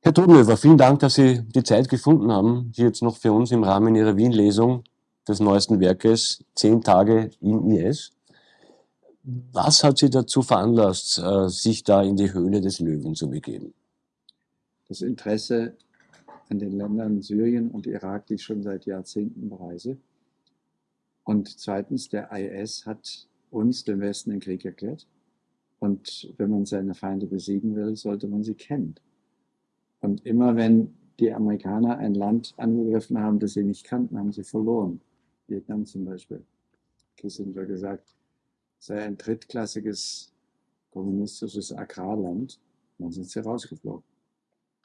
Herr Todenhöfer, vielen Dank, dass Sie die Zeit gefunden haben, hier jetzt noch für uns im Rahmen Ihrer Wien-Lesung des neuesten Werkes Zehn Tage im IS. Was hat Sie dazu veranlasst, äh, sich da in die Höhle des Löwen zu begeben? Das Interesse an den Ländern Syrien und Irak, die ich schon seit Jahrzehnten bereise. Und zweitens, der IS hat uns, dem Westen, den Krieg erklärt. Und wenn man seine Feinde besiegen will, sollte man sie kennen. Und immer wenn die Amerikaner ein Land angegriffen haben, das sie nicht kannten, haben sie verloren. Vietnam zum Beispiel. Kissinger gesagt, sei ein drittklassiges kommunistisches Agrarland. dann sind sie rausgeflogen.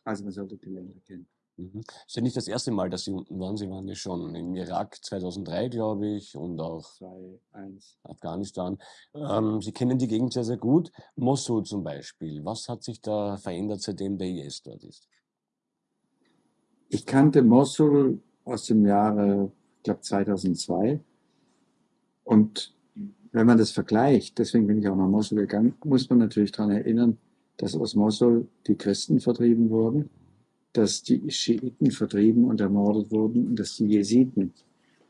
Also man sollte die Länder kennen. Mhm. Es ist ja nicht das erste Mal, dass Sie unten waren. Sie waren ja schon im Irak 2003, glaube ich, und auch 2, 1. Afghanistan. Ähm, Sie kennen die Gegend sehr, sehr gut. Mosul zum Beispiel. Was hat sich da verändert, seitdem der IS dort ist? Ich kannte Mosul aus dem Jahre, ich glaube 2002. Und wenn man das vergleicht, deswegen bin ich auch nach Mosul gegangen, muss man natürlich daran erinnern, dass aus Mosul die Christen vertrieben wurden dass die Schiiten vertrieben und ermordet wurden und dass die Jesiden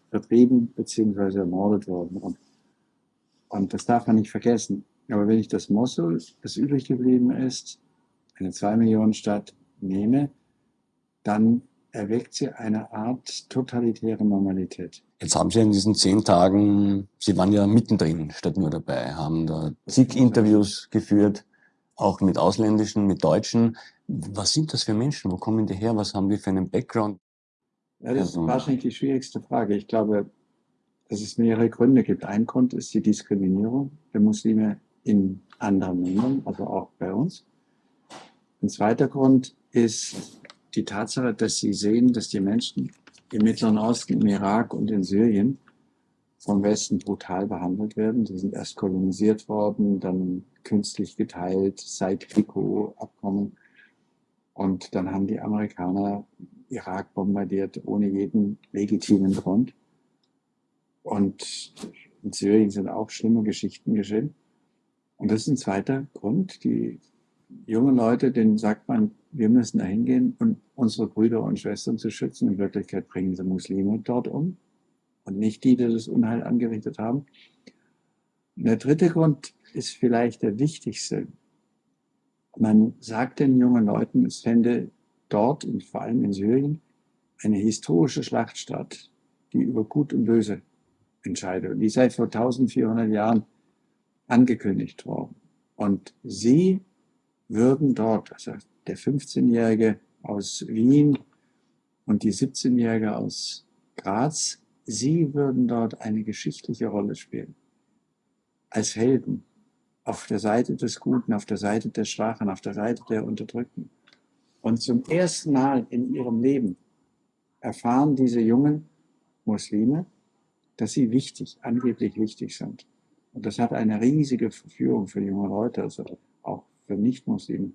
vertrieben bzw. ermordet wurden. Und, und das darf man nicht vergessen. Aber wenn ich das Mosul, das übrig geblieben ist, eine zwei Millionen Stadt nehme, dann erweckt sie eine Art totalitäre Normalität. Jetzt haben Sie in diesen zehn Tagen, Sie waren ja mittendrin statt nur dabei, haben da zig Interviews geführt, auch mit Ausländischen, mit Deutschen. Was sind das für Menschen? Wo kommen die her? Was haben die für einen Background? Ja, das ist wahrscheinlich die schwierigste Frage. Ich glaube, dass es mehrere Gründe gibt. Ein Grund ist die Diskriminierung der Muslime in anderen Ländern, also auch bei uns. Ein zweiter Grund ist die Tatsache, dass sie sehen, dass die Menschen im Mittleren Osten, im Irak und in Syrien vom Westen brutal behandelt werden. Sie sind erst kolonisiert worden, dann künstlich geteilt, seit Pico-Abkommen. Und dann haben die Amerikaner Irak bombardiert ohne jeden legitimen Grund. Und in Syrien sind auch schlimme Geschichten geschehen. Und das ist ein zweiter Grund. Die jungen Leute, denen sagt man, wir müssen da hingehen um unsere Brüder und Schwestern zu schützen. In Wirklichkeit bringen sie Muslime dort um und nicht die, die das Unheil angerichtet haben. Und der dritte Grund ist vielleicht der wichtigste. Man sagt den jungen Leuten, es fände dort, vor allem in Syrien, eine historische Schlacht statt, die über Gut und Böse entscheidet. Und die sei vor 1400 Jahren angekündigt worden. Und sie würden dort, also der 15-Jährige aus Wien und die 17-Jährige aus Graz, sie würden dort eine geschichtliche Rolle spielen. Als Helden auf der Seite des Guten, auf der Seite der Schwachen, auf der Seite der Unterdrückten. Und zum ersten Mal in ihrem Leben erfahren diese jungen Muslime, dass sie wichtig, angeblich wichtig sind. Und das hat eine riesige Verführung für junge Leute, also auch für Nicht-Muslime.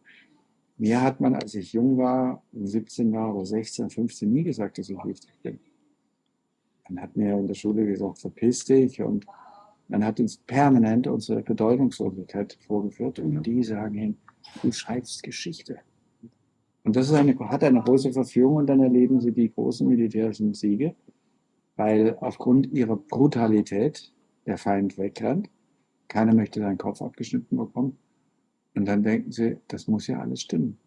Mir hat man, als ich jung war, 17 war oder 16, 15, nie gesagt, dass ich wichtig bin. Man hat mir in der Schule gesagt, verpiss dich und man hat uns permanent unsere Bedeutungslosigkeit vorgeführt und die sagen hin, du schreibst Geschichte. Und das ist eine, hat eine große Verführung und dann erleben sie die großen militärischen Siege, weil aufgrund ihrer Brutalität der Feind wegrennt. Keiner möchte seinen Kopf abgeschnitten bekommen. Und dann denken sie, das muss ja alles stimmen.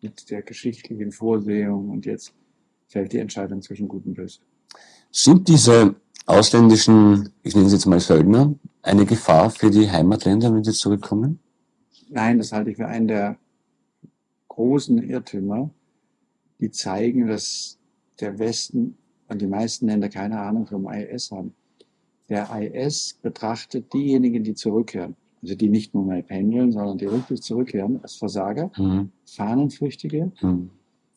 Mit der geschichtlichen Vorsehung und jetzt fällt die Entscheidung zwischen Gut und Böse. Sind diese ausländischen, ich nenne sie jetzt mal Söldner, eine Gefahr für die Heimatländer, wenn sie zurückkommen? Nein, das halte ich für einen der großen Irrtümer, die zeigen, dass der Westen und die meisten Länder keine Ahnung vom IS haben. Der IS betrachtet diejenigen, die zurückkehren, also die nicht nur mal pendeln, sondern die wirklich zurückkehren, als Versager, mhm. Fahnenflüchtige, mhm.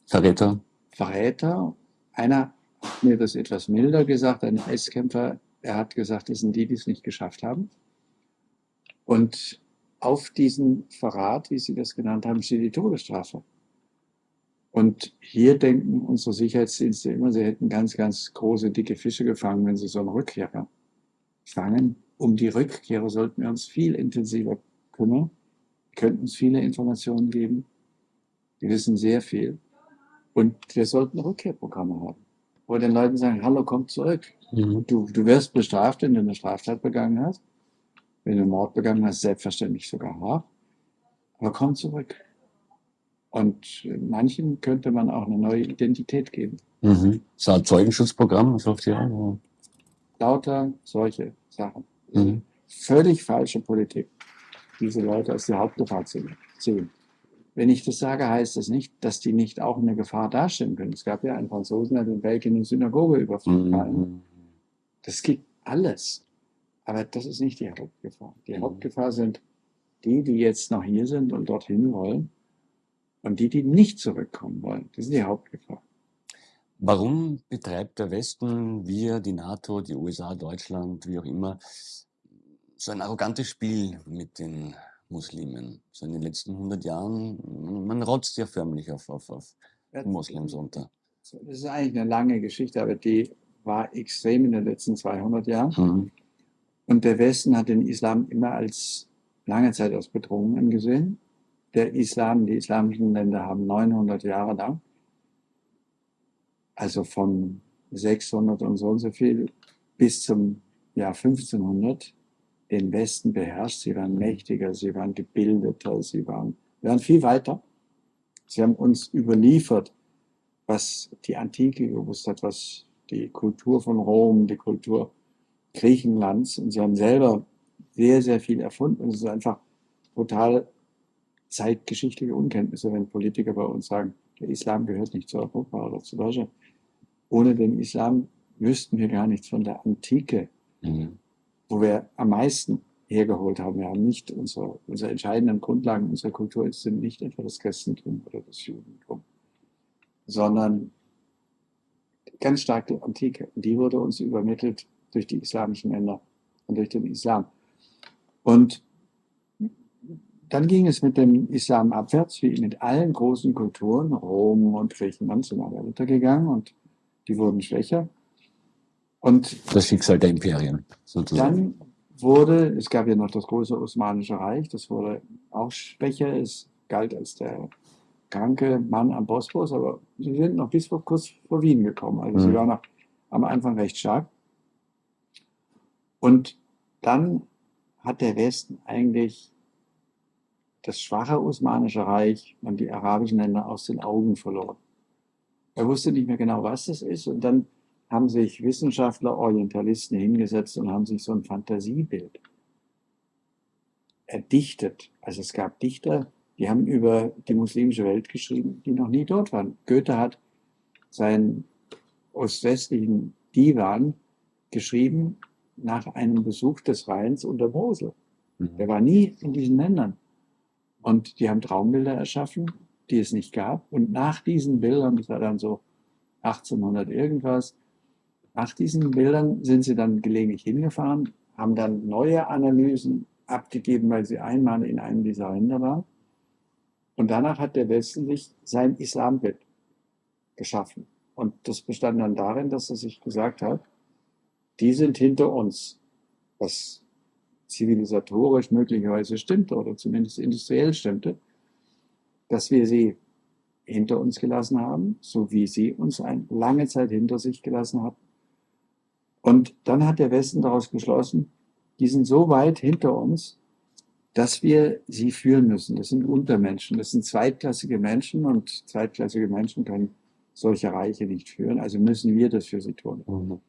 Verräter. Verräter. Einer mir das etwas milder gesagt, ein Eiskämpfer, er hat gesagt, das sind die, die es nicht geschafft haben. Und auf diesen Verrat, wie Sie das genannt haben, steht die Todesstrafe. Und hier denken unsere Sicherheitsdienste immer, sie hätten ganz, ganz große, dicke Fische gefangen, wenn sie so einen Rückkehrer fangen. Um die Rückkehrer sollten wir uns viel intensiver kümmern. Könnten uns viele Informationen geben. Wir wissen sehr viel. Und wir sollten Rückkehrprogramme haben, wo den Leuten sagen, hallo, komm zurück. Mhm. Du, du wirst bestraft, wenn du eine Straftat begangen hast. Wenn du Mord begangen hast, selbstverständlich sogar hart. Aber komm zurück. Und manchen könnte man auch eine neue Identität geben. Mhm. So ein Zeugenschutzprogramm, so auf die Art. Lauter solche Sachen. Mhm. Völlig falsche Politik, diese Leute als die Hauptgefahr zu sehen. Wenn ich das sage, heißt das nicht, dass die nicht auch eine Gefahr darstellen können. Es gab ja einen Franzosen, der in Belgien eine Synagoge überfallen. Mhm. Das gibt alles. Aber das ist nicht die Hauptgefahr. Die mhm. Hauptgefahr sind die, die jetzt noch hier sind und dorthin wollen und die, die nicht zurückkommen wollen. Das ist die Hauptgefahr. Warum betreibt der Westen, wir, die NATO, die USA, Deutschland, wie auch immer, so ein arrogantes Spiel mit den Muslimen? So in den letzten 100 Jahren, man rotzt ja förmlich auf, auf, auf Moslems runter. Das ist eigentlich eine lange Geschichte, aber die war extrem in den letzten 200 Jahren. Mhm. Und der Westen hat den Islam immer als lange Zeit als Bedrohung angesehen. Der Islam, die islamischen Länder haben 900 Jahre lang, also von 600 und so und so viel bis zum Jahr 1500, den Westen beherrscht. Sie waren mächtiger, sie waren gebildeter, sie waren, waren viel weiter. Sie haben uns überliefert, was die Antike gewusst hat, was die Kultur von Rom, die Kultur Griechenlands. Und sie haben selber sehr, sehr viel erfunden. Und es ist einfach total zeitgeschichtliche Unkenntnisse, wenn Politiker bei uns sagen, der Islam gehört nicht zu Europa oder zu Deutschland. Ohne den Islam wüssten wir gar nichts von der Antike, mhm. Wo wir am meisten hergeholt haben. Wir haben nicht unsere, unsere entscheidenden Grundlagen unserer Kultur sind nicht etwa das Christentum oder das Judentum, sondern ganz stark die Antike. Die wurde uns übermittelt durch die islamischen Länder und durch den Islam. Und dann ging es mit dem Islam abwärts, wie mit allen großen Kulturen. Rom und Griechenland sind alle untergegangen und die wurden schwächer. Und das Schicksal der Imperien sozusagen. Dann wurde, es gab ja noch das große Osmanische Reich, das wurde auch schwächer, es galt als der kranke Mann am Bosporus, aber sie sind noch bis vor kurz vor Wien gekommen. Also mhm. sie waren noch am Anfang recht stark. Und dann hat der Westen eigentlich das schwache Osmanische Reich und die arabischen Länder aus den Augen verloren. Er wusste nicht mehr genau, was das ist. Und dann haben sich Wissenschaftler, Orientalisten hingesetzt und haben sich so ein Fantasiebild erdichtet. Also es gab Dichter, die haben über die muslimische Welt geschrieben, die noch nie dort waren. Goethe hat seinen ostwestlichen Divan geschrieben nach einem Besuch des Rheins und der Mosel. Mhm. Er war nie in diesen Ländern. Und die haben Traumbilder erschaffen, die es nicht gab. Und nach diesen Bildern, das war dann so 1800 irgendwas, nach diesen Bildern sind sie dann gelegentlich hingefahren, haben dann neue Analysen abgegeben, weil sie einmal in einem dieser Länder waren. Und danach hat der Westen sich sein Islambild geschaffen. Und das bestand dann darin, dass er sich gesagt hat, die sind hinter uns, was zivilisatorisch möglicherweise stimmte oder zumindest industriell stimmte, dass wir sie hinter uns gelassen haben, so wie sie uns eine lange Zeit hinter sich gelassen hatten. Und dann hat der Westen daraus geschlossen, die sind so weit hinter uns, dass wir sie führen müssen. Das sind Untermenschen, das sind zweitklassige Menschen und zweitklassige Menschen können solche Reiche nicht führen, also müssen wir das für sie tun. Mhm.